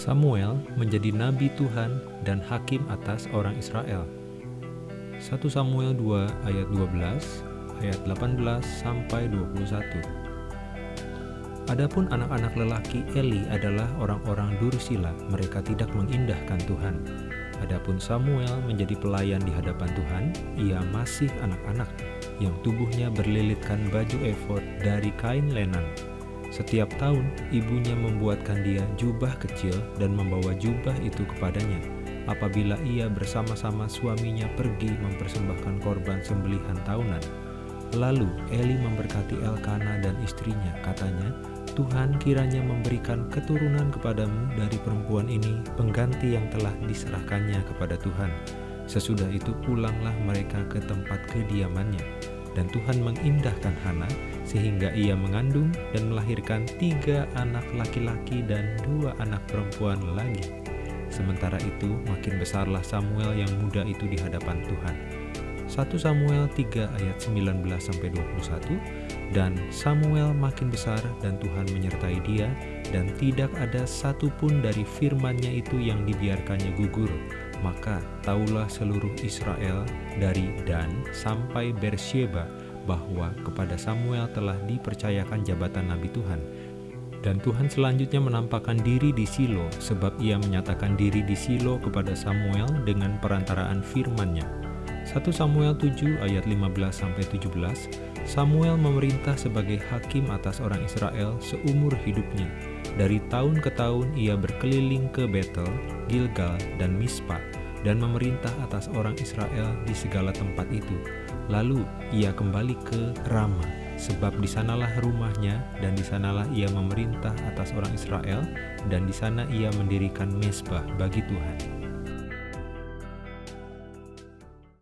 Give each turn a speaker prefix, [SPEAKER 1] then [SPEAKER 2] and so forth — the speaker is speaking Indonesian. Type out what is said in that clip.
[SPEAKER 1] Samuel menjadi nabi Tuhan dan hakim atas orang Israel. 1 Samuel 2 ayat 12, ayat 18 sampai 21. Adapun anak-anak lelaki Eli adalah orang-orang Dursila, mereka tidak mengindahkan Tuhan. Adapun Samuel menjadi pelayan di hadapan Tuhan, ia masih anak-anak yang tubuhnya berlilitkan baju efod dari kain lenan setiap tahun, ibunya membuatkan dia jubah kecil dan membawa jubah itu kepadanya. Apabila ia bersama-sama suaminya pergi mempersembahkan korban sembelihan tahunan. Lalu Eli memberkati Elkana dan istrinya, katanya, Tuhan kiranya memberikan keturunan kepadamu dari perempuan ini pengganti yang telah diserahkannya kepada Tuhan. Sesudah itu pulanglah mereka ke tempat kediamannya. Dan Tuhan mengindahkan Hana sehingga ia mengandung dan melahirkan tiga anak laki-laki dan dua anak perempuan lagi. Sementara itu makin besarlah Samuel yang muda itu di hadapan Tuhan. 1 Samuel 3 ayat 19-21 Dan Samuel makin besar dan Tuhan menyertai dia dan tidak ada satupun dari firmannya itu yang dibiarkannya gugur maka taulah seluruh Israel dari Dan sampai Bersheba bahwa kepada Samuel telah dipercayakan jabatan Nabi Tuhan. Dan Tuhan selanjutnya menampakkan diri di Silo, sebab ia menyatakan diri di Silo kepada Samuel dengan perantaraan firman-Nya. 1 Samuel 7 ayat 15-17 Samuel memerintah sebagai hakim atas orang Israel seumur hidupnya. Dari tahun ke tahun ia berkeliling ke Betel, Gilgal, dan Mispa dan memerintah atas orang Israel di segala tempat itu. Lalu ia kembali ke Rama, sebab di sanalah rumahnya dan di sanalah ia memerintah atas orang Israel dan di sana ia mendirikan mesbah bagi Tuhan.